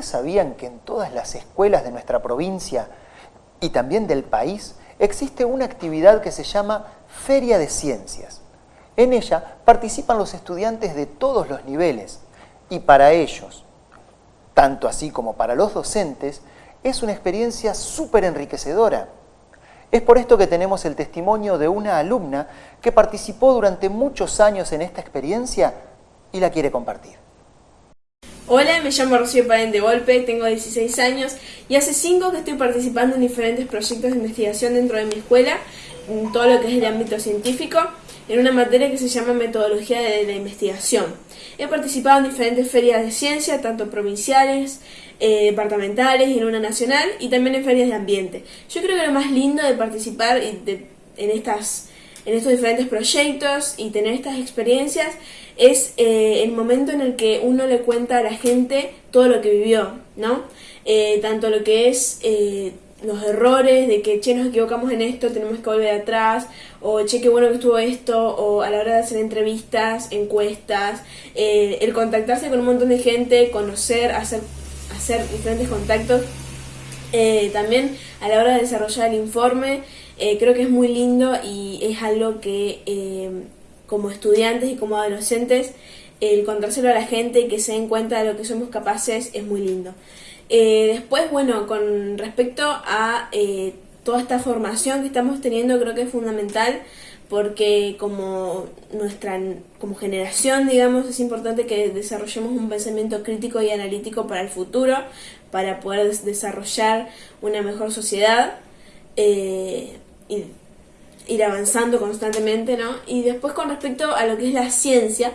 ¿ustedes sabían que en todas las escuelas de nuestra provincia y también del país existe una actividad que se llama Feria de Ciencias? En ella participan los estudiantes de todos los niveles y para ellos, tanto así como para los docentes, es una experiencia súper enriquecedora. Es por esto que tenemos el testimonio de una alumna que participó durante muchos años en esta experiencia y la quiere compartir. Hola, me llamo Rocío Paren de Golpe, tengo 16 años y hace 5 que estoy participando en diferentes proyectos de investigación dentro de mi escuela, en todo lo que es el ámbito científico, en una materia que se llama Metodología de la Investigación. He participado en diferentes ferias de ciencia, tanto provinciales, eh, departamentales y en una nacional, y también en ferias de ambiente. Yo creo que lo más lindo de participar en estas en estos diferentes proyectos y tener estas experiencias es eh, el momento en el que uno le cuenta a la gente todo lo que vivió, ¿no? Eh, tanto lo que es eh, los errores de que, che, nos equivocamos en esto, tenemos que volver atrás, o che, qué bueno que estuvo esto, o a la hora de hacer entrevistas, encuestas, el contactarse con un montón de gente, conocer, hacer, hacer diferentes contactos. también a la hora de desarrollar el informe, creo que es muy lindo y es algo que como estudiantes y como adolescentes, el contárselo a la gente y que se den cuenta de lo que somos capaces es muy lindo. Eh, después, bueno, con respecto a eh, toda esta formación que estamos teniendo, creo que es fundamental porque como nuestra como generación, digamos, es importante que desarrollemos un pensamiento crítico y analítico para el futuro, para poder desarrollar una mejor sociedad. Eh, ir avanzando constantemente, ¿no? Y después con respecto a lo que es la ciencia,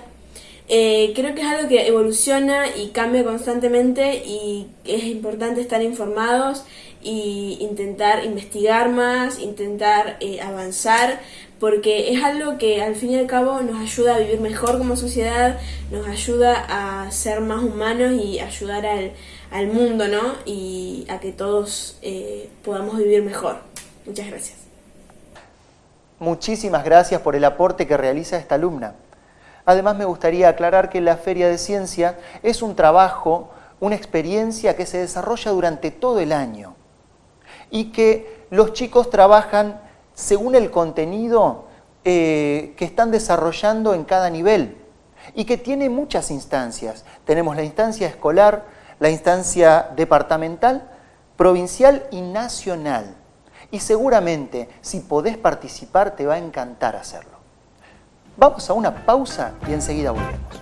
eh, creo que es algo que evoluciona y cambia constantemente y es importante estar informados y intentar investigar más, intentar eh, avanzar, porque es algo que al fin y al cabo nos ayuda a vivir mejor como sociedad, nos ayuda a ser más humanos y ayudar al, al mundo, ¿no? Y a que todos eh, podamos vivir mejor. Muchas gracias. Muchísimas gracias por el aporte que realiza esta alumna. Además me gustaría aclarar que la Feria de Ciencia es un trabajo, una experiencia que se desarrolla durante todo el año y que los chicos trabajan según el contenido eh, que están desarrollando en cada nivel y que tiene muchas instancias. Tenemos la instancia escolar, la instancia departamental, provincial y nacional y seguramente si podés participar te va a encantar hacerlo. Vamos a una pausa y enseguida volvemos.